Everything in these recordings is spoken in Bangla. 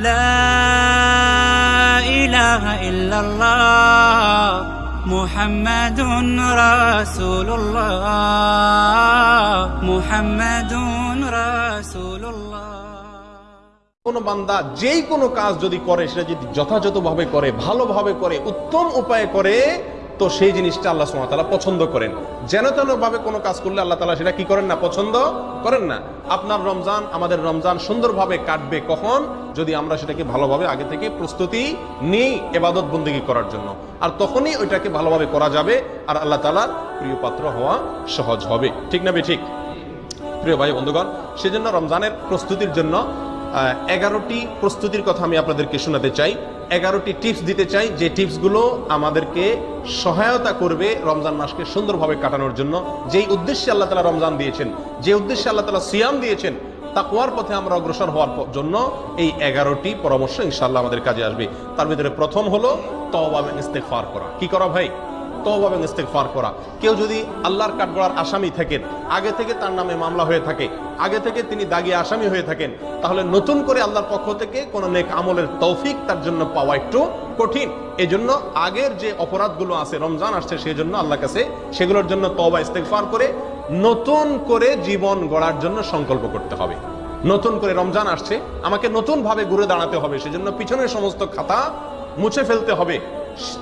لا إله إلا الله محمد رسول الله محمد رسول الله কোনো বান্দা যেই কোনো কাজ যদি করে সেটা যদি যথাযথভাবে করে ভালোভাবে করে উত্তম উপায়ে করে তো সেই জিনিসটা আল্লাহ সুমাতালা পছন্দ করেন। যেন তেন ভাবে কোনো কাজ করলে আল্লাহ তালা সেটা কি করেন না? পছন্দ করেন না। আপনার রমজান, আমাদের রমজান সুন্দরভাবে কাটবে কখন? যদি আমরা সেটাকে ভালোভাবে আগে থেকে প্রস্তুতি নিই এবাদত বন্দিগি করার জন্য। আর তখনই ওইটাকে ভালোভাবে করা যাবে আর আল্লাহ তালার প্রিয় পাত্র হওয়া সহজ হবে। ঠিক না বে ঠিক? প্রিয় ভাই বন্ধুগণ, সেজন্য রমজানের প্রস্তুতির জন্য এগারোটি প্রস্তুতির কথা আমি আপনাদেরকে শোনাতে চাই। এগারোটি টিপস দিতে চাই। যে টিপসগুলো আমাদেরকে সহায়তা করবে রমজান মাসকে সুন্দরভাবে কাটানোর জন্য। যেই উদ্দেশ্যে আল্লাহ তালা রমজান দিয়েছেন, যে উদ্দেশ্যে আল্লাহ তালা সিয়াম দিয়েছেন তাকুয়ার পথে আমরা অগ্রসর হওয়ার জন্য এই এগারোটি পরামর্শ ইনশাল্লাহ আমাদের কাজে আসবে। তার ভিতরে প্রথম হলো তওবা ইস্তেফার করা। কি করা ভাই? তওবা এবং ইস্তেগফার করা। কেউ যদি আল্লাহর কাঠগড়ার আসামি থাকেন, আগে থেকে তার নামে মামলা হয়ে থাকে, আগে থেকে তিনি দাগি আসামি হয়ে থাকেন, তাহলে নতুন করে আল্লাহর পক্ষ থেকে কোন নেক আমলের তৌফিক তার জন্য পাওয়া একটু কঠিন। এজন্য আগের যে অপরাধগুলো আছে, রমজান আসছে সেই জন্য আল্লাহর কাছে সেগুলোর জন্য তওবা ইস্তেগফার করে নতুন করে জীবন গড়ার জন্য সংকল্প করতে হবে। নতুন করে রমজান আসছে, আমাকে নতুন ভাবে ঘুরে দাঁড়াতে হবে, সেজন্য পিছনের সমস্ত খাতা মুছে ফেলতে হবে।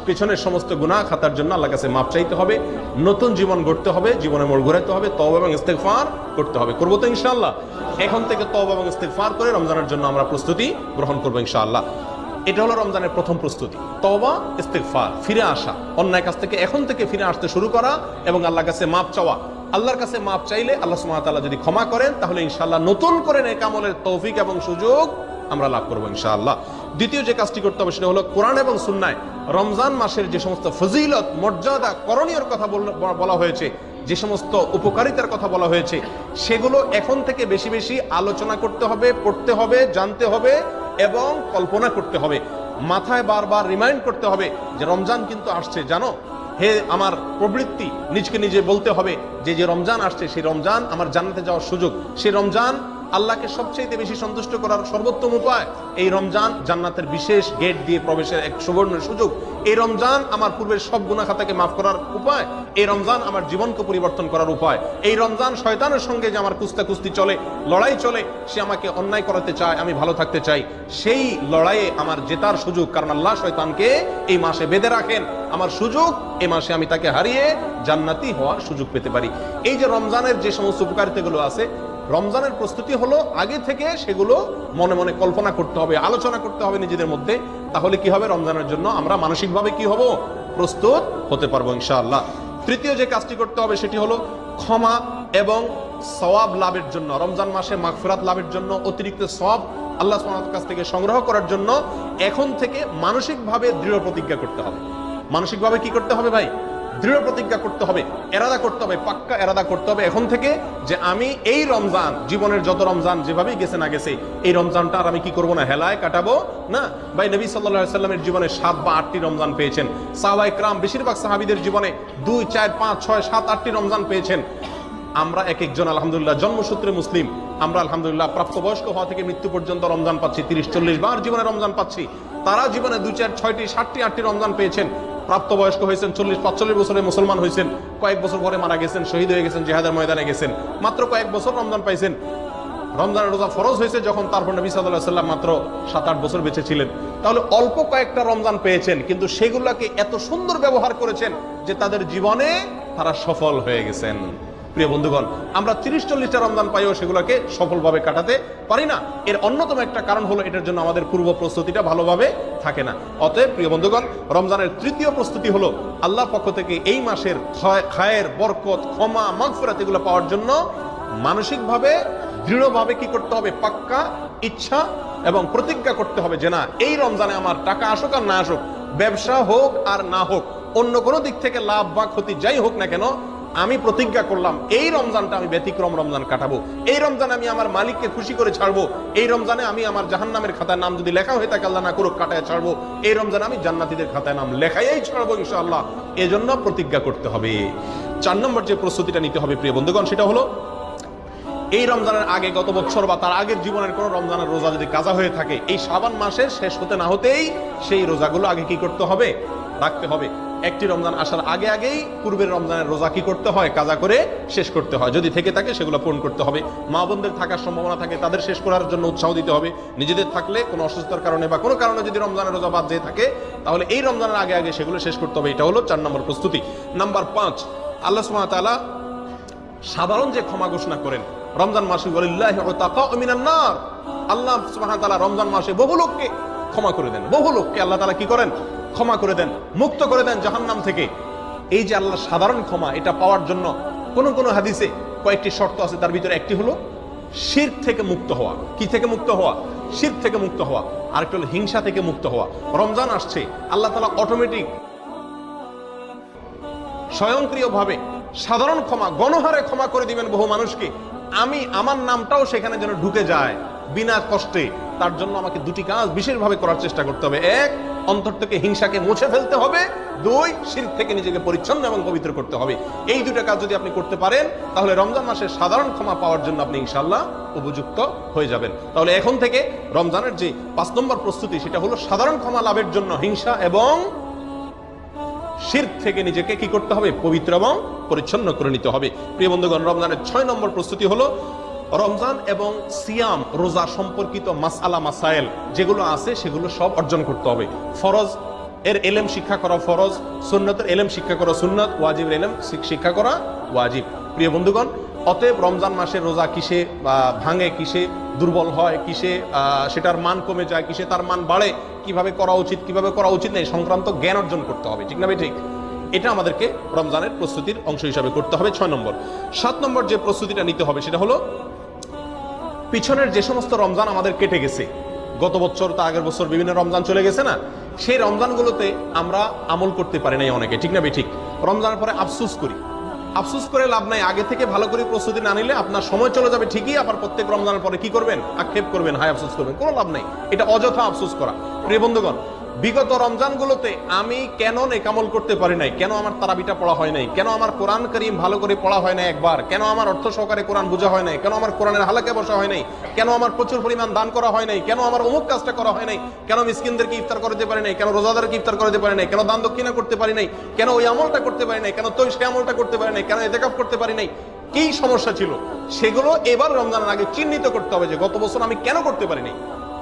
পেছনের সমস্ত গুনাহ খাতার জন্য আল্লাহ কাছে মাপ চাইতে হবে, নতুন জীবন গড়তে হবে, জীবনে মোড় ঘুরাতে হবে তব এবং ইস্তেগফার করতে হবে। করব তো ইনশাআল্লাহ। এখন থেকে তব এবং ইস্তেগফার করে রমজানের জন্য আমরা প্রস্তুতি গ্রহণ করব ইনশাআল্লাহ। এটা হলো রমজানের প্রথম প্রস্তুতি। তবা ইস্তেগফার, ফিরে আসা। অন্যায় কাছ থেকে এখন থেকে ফিরে আসতে শুরু করা এবং আল্লাহর কাছে মাপ চাওয়া। আল্লাহর কাছে মাপ চাইলে আল্লাহ ওয়া যদি ক্ষমা করেন, তাহলে ইনশাআল্লাহ নতুন করে নেক আমলের তৌফিক এবং সুযোগ আমরা লাভ করব ইনশাআল্লাহ। দ্বিতীয় যে কাজটি করতে হবে সেটা হলো কোরআন এবং সুন্নায় রমজান মাসের যে সমস্ত ফজিলত, মর্যাদা, করণীয়র কথা বলা হয়েছে, যে সমস্ত উপকারিতার কথা বলা হয়েছে, সেগুলো এখন থেকে বেশি বেশি আলোচনা করতে হবে, পড়তে হবে, জানতে হবে এবং কল্পনা করতে হবে। মাথায় বারবার রিমাইন্ড করতে হবে যে রমজান কিন্তু আসছে। জানো, হে আমার প্রবৃত্তি, নিজকে নিজে বলতে হবে যে যে রমজান আসছে, সেই রমজান আমার জানাতে যাওয়ার সুযোগ। সেই রমজান আল্লাহকে সবচেয়ে বেশি সন্তুষ্ট করার সর্বোত্তম উপায়, এই রমজান জান্নাতের বিশেষ গেট দিয়ে প্রবেশের এক সুবর্ণ সুযোগ। এই রমজান আমার পূর্বের সব গুণা খাতাকে মাফ করার উপায়, এই রমজান আমার জীবনকে পরিবর্তন করার উপায়। এই রমজান শয়তানের সঙ্গে যে আমার কুস্তা কুস্তি চলে, লড়াই চলে, সে আমাকে অন্যায় করাতে চায়, আমি ভালো থাকতে চাই। সেই লড়াইয়ে আমার জেতার সুযোগ, কারণ আল্লাহ শয়তানকে এই মাসে বেঁধে রাখেন। আমার সুযোগ এই মাসে আমি তাকে হারিয়ে জান্নাতি হওয়ার সুযোগ পেতে পারি। এই যে রমজানের যে সমস্ত উপকারিতাগুলো আছে রমজানের প্রস্তুতি হলো আগে থেকে সেগুলো মনে মনে কল্পনা করতে হবে, আলোচনা করতে হবে নিজেদের মধ্যে। তাহলে কি হবে? রমজানের জন্য আমরা মানসিকভাবে কি হব? প্রস্তুত হতে পারব ইনশাআল্লাহ। তৃতীয় যে কাজটি করতে হবে সেটি হলো ক্ষমা এবং সওয়াব লাভের জন্য, রমজান মাসে মাগফিরাত লাভের জন্য, অতিরিক্ত সব আল্লাহ সুবহানাহু কাছ থেকে সংগ্রহ করার জন্য এখন থেকে মানসিকভাবে দৃঢ় প্রতিজ্ঞা করতে হবে। মানসিকভাবে কি করতে হবে ভাই? দৃঢ় প্রতিজ্ঞা করতে হবে, এরাদা করতে হবে, পাক্কা এরাদা করতে হবে এখন থেকে যে আমি এই রমজান, জীবনের যত রমজান যেভাবেই গেছে না গেছে, এই রমজানটা আর আমি কি করব না, হেলায় কাটাবো? না। ভাই, নবী সাল্লাল্লাহু সাল্লামের জীবনে সাত বা আটটি রমজান পেয়েছেন। সাহাবাই ক্রাম বেশিরভাগ সাহাবিদের জীবনে দুই, চার, পাঁচ, ছয়, সাত, আটটি রমজান পেয়েছেন। আমরা এক একজন আলহামদুলিল্লাহ জন্মসূত্রে মুসলিম। আমরা আলহামদুলিল্লাহ প্রাপ্তবয়স্ক হওয়া থেকে মৃত্যু পর্যন্ত রমজান পাচ্ছি, তিরিশ, চল্লিশ বার জীবনে রমজান পাচ্ছি। তারা জীবনে দুই, চার, ছয়টি, সাতটি, আটটি রমজান পেয়েছেন। প্রাপ্তবয়স্ক হয়েছেন, চল্লিশ পাঁচচল্লিশ বছরে মুসলমান হয়েছেন, কয়েক বছর পরে মারা গেছেন, শহীদ হয়ে গেছেন, জেহাদের ময়দানে গেছেন। মাত্র কয়েক বছর রমজান পাইছেন। রমজান রোজা ফরজ হয়েছে যখন তারপর নবী সাল্লাহ সাল্লাম মাত্র সাত আট বছর বেঁচে ছিলেন। তাহলে অল্প কয়েকটা রমজান পেয়েছেন, কিন্তু সেগুলোকে এত সুন্দর ব্যবহার করেছেন যে তাদের জীবনে তারা সফল হয়ে গেছেন। প্রিয় বন্ধুগণ, আমরা তিরিশ চল্লিশটা রমজান পাইও সেগুলোকে সফলভাবে কাটাতে পারি না। এর অন্যতম একটা কারণ হলো এটার জন্য আমাদের পূর্ব প্রস্তুতিটা ভালোভাবে থাকে না। অতএব প্রিয় বন্ধুগণ, রমজানের তৃতীয় প্রস্তুতি হলো আল্লাহ পক্ষ থেকে এই মাসের খায়ের বরকত, ক্ষমা, মাগফিরাত এগুলো পাওয়ার জন্য মানসিকভাবে, দৃঢ়ভাবে কি করতে হবে? পাক্কা ইচ্ছা এবং প্রতিজ্ঞা করতে হবে যে না, এই রমজানে আমার টাকা আসুক আর না আসুক, ব্যবসা হোক আর না হোক, অন্য কোনো দিক থেকে লাভ বা ক্ষতি যাই হোক না কেন আমি প্রতিজ্ঞা করলাম, এই রমজানটা আমি ব্যতিক্রম রমজান কাটাবো। এই রমজানে আমি আমার মালিককে খুশি করে ছাড়বো। এই রমজানে আমি আমার জাহান্নামের খাতায় নাম যদি লেখা হয়ে থাকে, আল্লাহ না করুক, কাটায় ছাড়বো। এই রমজানে আমি জান্নাতিদের খাতায় নাম লেখাই ছাড়বো ইনশাআল্লাহ। এজন্য প্রতিজ্ঞা করতে হবে। চার নম্বর যে প্রস্তুতিটা নিতে হবে, প্রিয় বন্ধুগণ, সেটা হলো, এই রমজানের আগে গত বছর বা তার আগের জীবনের কোন রমজানের রোজা যদি কাজা হয়ে থাকে, এই সাবান মাসের শেষ হতে না হতেই সেই রোজাগুলো আগে কি করতে হবে? রাখতে হবে। একটি রমজান আসার আগে আগেই পূর্বের রমজানের রোজা কি করতে হয়? কাজা করে শেষ করতে হয়। যদি থেকে থাকে সেগুলো পূরণ করতে হবে। মা বোনদের থাকার সম্ভাবনা থাকে, তাদের শেষ করার জন্য উৎসাহ দিতে হবে। নিজেদের থাকলে কোনো অসুস্থতার কারণে বা কোনো কারণে যদি রমজানের রোজা বাদ যেয়ে থাকে, তাহলে এই রমজানের আগে আগে সেগুলো শেষ করতে হবে। এটা হলো চার নম্বর প্রস্তুতি। নাম্বার পাঁচ, আল্লাহ ওয়া সাধারণ যে ক্ষমা ঘোষণা করেন, রমজান মাসে আল্লাহ তাআলা রমজান মাসে বহু লোককে ক্ষমা করে দেন। বহু লোককে আল্লাহ তালা কি করেন? ক্ষমা করে দেন, মুক্ত করে দেন জাহান্নাম থেকে। এই যে আল্লাহ সাধারণ ক্ষমা, এটা পাওয়ার জন্য কোন কোন হাদিসে কয়েকটি শর্ত আছে, তার ভিতরে একটি হলো শির থেকে মুক্ত হওয়া। কি থেকে মুক্ত হওয়া? শির থেকে মুক্ত হওয়া। আরেকটা হলো হিংসা থেকে মুক্ত হওয়া। রমজান আসছে, আল্লাহ তাআলা অটোমেটিক স্বয়ংক্রিয়ভাবে সাধারণ ক্ষমা, গণহারে ক্ষমা করে দিবেন বহু মানুষকে। আমি, আমার নামটাও সেখানে যেন ঢুকে যায়, বিনা কষ্টে। তার জন্য আমাকে দুটি কাজ বিশেষভাবে করার চেষ্টা করতে হবে। এক অন্তর থেকে হিংসাকে মুছে ফেলতে হবে, দুই শির থেকে নিজেকে পরিচ্ছন্ন এবং পবিত্র করতে হবে। এই দুটা কাজ যদি আপনি করতে পারেন, তাহলে রমজান মাসে সাধারণ ক্ষমা পাওয়ার জন্য আপনি ইনশাল্লাহ উপযুক্ত হয়ে যাবেন। তাহলে এখন থেকে রমজানের যে পাঁচ নম্বর প্রস্তুতি, সেটা হলো সাধারণ ক্ষমা লাভের জন্য হিংসা এবং শির থেকে নিজেকে কি করতে হবে? পবিত্র এবং পরিচ্ছন্ন করে নিতে হবে। প্রিয় বন্ধুগণ, রমজানের ছয় নম্বর প্রস্তুতি হলো রমজান এবং সিয়াম, রোজা সম্পর্কিত মাসআলা মাসাইল যেগুলো আছে, সেগুলো সব অর্জন করতে হবে। ফরজ এর এলেম শিক্ষা করা ফরজ, সুন্নতের এলেম শিক্ষা করা সুন্নত, ওয়াজিবের এলেম শিক্ষা করা ওয়াজিব। প্রিয় বন্ধুগণ, অতএব রমজান মাসে রোজা কিসে ভাঙে কিসে, দুর্বল হয় কিসে সেটার মান কমে যায় কিসে, তার মান বাড়ে, কীভাবে করা উচিত, কীভাবে করা উচিত নেই, সংক্রান্ত জ্ঞান অর্জন করতে হবে, ঠিক না ঠিক? এটা আমাদেরকে রমজানের প্রস্তুতির অংশ হিসাবে করতে হবে। ছয় নম্বর। সাত নম্বর যে প্রস্তুতিটা নিতে হবে, সেটা হলো পিছনের যে সমস্ত রমজান আমাদের কেটে গেছে, গত বছর তা আগের বছর বিভিন্ন রমজান চলে গেছে না? সেই রমজানগুলোতে আমরা আমল করতে পারি নাই অনেকে, ঠিক না বে ঠিক রমজানের পরে আফসুস করি। আফসুস করে লাভ নাই, আগে থেকে ভালো করে প্রস্তুতি না নিলে আপনার সময় চলে যাবে ঠিকই, আবার প্রত্যেক রমজানের পরে কি করবেন? আক্ষেপ করবেন, হায় আফসুস করবেন, কোনো লাভ নাই। এটা অযথা আফসুস করা। প্রিয় বন্ধুগণ বিগত রমজানগুলোতে আমি কেন নেকামল করতে পারি নাই কেন আমার তারাবিটা পড়া হয় নাই কেন আমার কোরআন করিম ভালো করে পড়া হয় না একবার কেন আমার অর্থ সহকারে কোরআন বোঝা হয় নাই কেন আমার কোরআনের হালাকে বসা হয় নাই কেন আমার প্রচুর পরিমাণ দান করা হয় নাই কেন আমার অমুক কাজটা করা হয় নাই কেন মিসকিনদেরকে ইফতার করতে পারি নাই কেন রোজাদারকে ইফতার করতে পারি নাই কেন দান দক্ষিণা করতে পারি নাই কেন ওই আমলটা করতে পারি নাই কেন তো সেই আমলটা করতে পারি নাই কেন এতেকাপ করতে পারি নাই কি সমস্যা ছিল সেগুলো এবার রমজানের আগে চিহ্নিত করতে হবে যে গত বছর আমি কেন করতে পারি নাই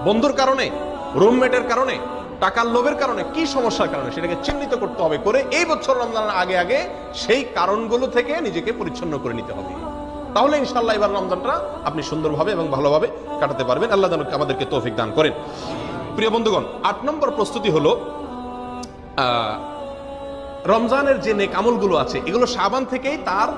বন্ধুর কারণে রুমমেটের কারণে টাকার লোভের কারণে, কি সমস্যার কারণে সেটাকে চিহ্নিত করতে হবে করে এই বছর রমজানের আগে আগে সেই কারণগুলো থেকে নিজেকে পরিচ্ছন্ন করে নিতে হবে। তাহলে ইনশাল্লাহ এবার রমজানটা আপনি সুন্দরভাবে এবং ভালোভাবে কাটাতে পারবেন। আল্লাহ যেন আমাদেরকে তৌফিক দান করেন। প্রিয় বন্ধুগণ, আট নম্বর প্রস্তুতি হলো রমজানের যে নেক আমলগুলো আছে, এগুলো সাবান থেকেই তার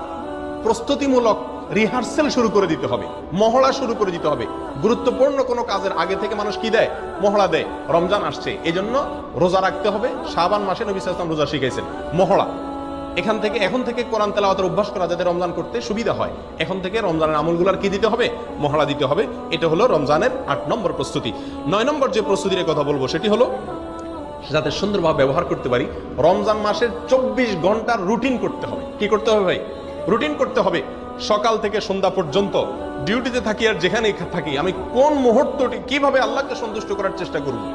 প্রস্তুতিমূলক রিহার্সেল শুরু করে দিতে হবে, মহড়া শুরু করে দিতে হবে। গুরুত্বপূর্ণ কোনো কাজের আগে থেকে মানুষ কি দেয়? মহড়া দেয়। রমজান আসছে এই জন্য রোজা রাখতে হবে। শাবান মাসে নবী সাল্লাল্লাহু রোজা শিখাইছেন, মহড়া। এখান থেকে, এখন থেকে কোরআন তেলাওয়াতের অভ্যাস করা যাতে রমজান করতে সুবিধা হয়। এখন থেকে রমজানের আমলগুলোর কি দিতে হবে? মহড়া দিতে হবে। এটা হলো রমজানের আট নম্বর প্রস্তুতি। নয় নম্বর যে প্রস্তুতির কথা বলব, সেটি হলো যাতে সুন্দরভাবে ব্যবহার করতে পারি, রমজান মাসের চব্বিশ ঘণ্টার রুটিন করতে হবে। কি করতে হবে ভাই? রুটিন করতে হবে। সকাল থেকে সন্ধ্যা পর্যন্ত ডিউটিতে থাকি আর যেখানেই থাকি, আমি কোন মুহূর্তটি কীভাবে আল্লাহকে সন্তুষ্ট করার চেষ্টা করব?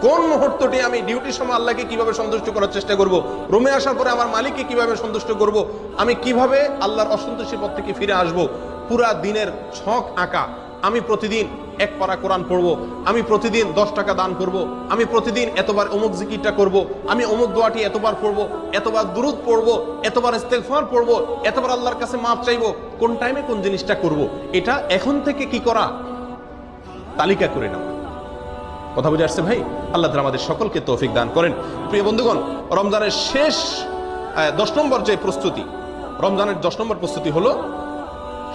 কোন মুহূর্তটি আমি ডিউটির সময় আল্লাহকে কীভাবে সন্তুষ্ট করার চেষ্টা করব? রুমে আসার পরে আমার মালিককে কীভাবে সন্তুষ্ট করব? আমি কীভাবে আল্লাহর অসন্তোষী পথ থেকে ফিরে আসব? পুরা দিনের ছক আঁকা আমি প্রতিদিন এক পারা কোরআন পড়ব, আমি প্রতিদিন দশ টাকা দান করব, আমি প্রতিদিন এতবার অমুক জিকিরটা করব, আমি অমুক দোয়াটি এতবার পড়ব, এতবার দুরুদ পড়ব, এতবার ইস্তেগফার পড়ব, এতবার আল্লাহর কাছে মাপ চাইব, কোন টাইমে কোন জিনিসটা করব, এটা এখন থেকে কি করা? তালিকা করে নাও। কথা বুঝে আসছে ভাই? আল্লাহ আমাদের সকলকে তৌফিক দান করেন। প্রিয় বন্ধুগণ, রমজানের শেষ দশ নম্বর যে প্রস্তুতি, রমজানের দশ নম্বর প্রস্তুতি হলো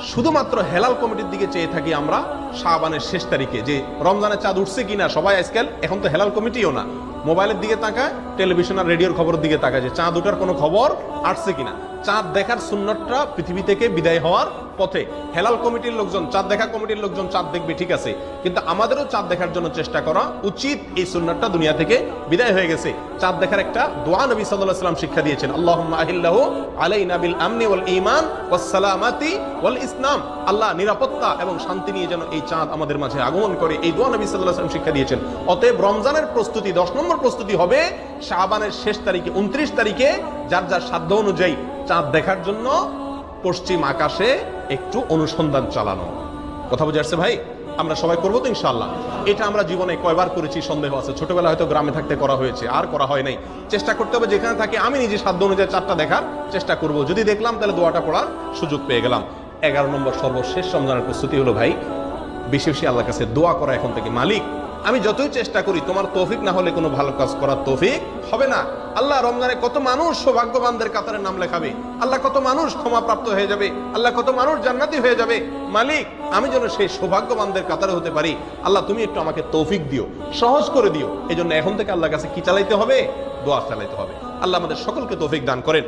শুধুমাত্র হেলাল কমিটির দিকে চেয়ে থাকি আমরা শাহবানের শেষ তারিখে যে রমজানের চাঁদ উঠছে কিনা সবাই আজকাল এখন তো হেলাল কমিটিও না। মোবাইলের দিকে তাকায়, টেলিভিশন আর রেডিওর খবরের দিকে তাকায় যে চাঁদ উঠার কোনো খবর আসছে কিনা। চাঁদ দেখার সুন্নতটা পৃথিবী থেকে বিদায় হওয়ার পথে। হেলাল কমিটির লোকজন, চাঁদ দেখা কমিটির লোকজন চাঁদ দেখবে, ঠিক আছে। কিন্তু আমাদেরও চাঁদ দেখার জন্য চেষ্টা করা উচিত এই সুন্নতটা দুনিয়া থেকে বিদায় হয়ে গেছে। চাঁদ দেখার একটা দোয়া নবী সাল্লাম শিক্ষা দিয়েছেন, আল্লাহুম্মা আহিল্লাহু আলাইনা বিল আমনি ওয়াল ঈমান ওয়াস সালামাতি ওয়াল ইসলাম। আল্লাহ নিরাপত্তা এবং শান্তি নিয়ে যেন এই চাঁদ আমাদের মাঝে আগমন করে, এই দোয়া নবী সাল্লাল্লাহু সাল্লাম শিক্ষা দিয়েছেন। অতএব রমজানের প্রস্তুতি 10 নম্বর প্রস্তুতি হবে শাহবানের শেষ তারিখে 29 তারিখে, যার যার সাধ্য অনুযায়ী। চাঁদ দেখার জন্য পশ্চিম আকাশে একটু অনুসন্ধান চালানো। কথা বুঝে আসছে ভাই? আমরা সবাই করব তো ইনশাল্লাহ এটা আমরা জীবনে কয়বার করেছি, সন্দেহ আছে। ছোটবেলা হয়তো গ্রামে থাকতে করা হয়েছে, আর করা হয় নাই। চেষ্টা করতে হবে যেখানে থাকি, আমি নিজে সাধ্য অনুযায়ী চারটা দেখার চেষ্টা করব। যদি দেখলাম, তাহলে দোয়াটা পড়ার সুযোগ পেয়ে গেলাম। এগারো নম্বর সর্বশেষ রমজানের প্রস্তুতি হলো ভাই, বেশি বেশি আল্লাহর কাছে দোয়া করা এখন থেকে মালিক। আমি যতই চেষ্টা করি, তোমার তৌফিক না হলে কোনো ভালো কাজ করার তৌফিক হবে না। আল্লাহ রমজানে কত মানুষ সৌভাগ্যবানদের কাতারে নাম লেখাবে। আল্লাহ কত মানুষ ক্ষমাপ্রাপ্ত হয়ে যাবে। আল্লাহ কত মানুষ জান্নাতি হয়ে যাবে। মালিক, আমি যেন সেই সৌভাগ্যবানদের কাতারে হতে পারি। আল্লাহ, তুমি একটু আমাকে তৌফিক দিও, সহজ করে দিও। এই এখন থেকে আল্লাহ কাছে কি চালাইতে হবে? দোয়া চালাইতে হবে। আল্লাহ আমাদের সকলকে তৌফিক দান করেন।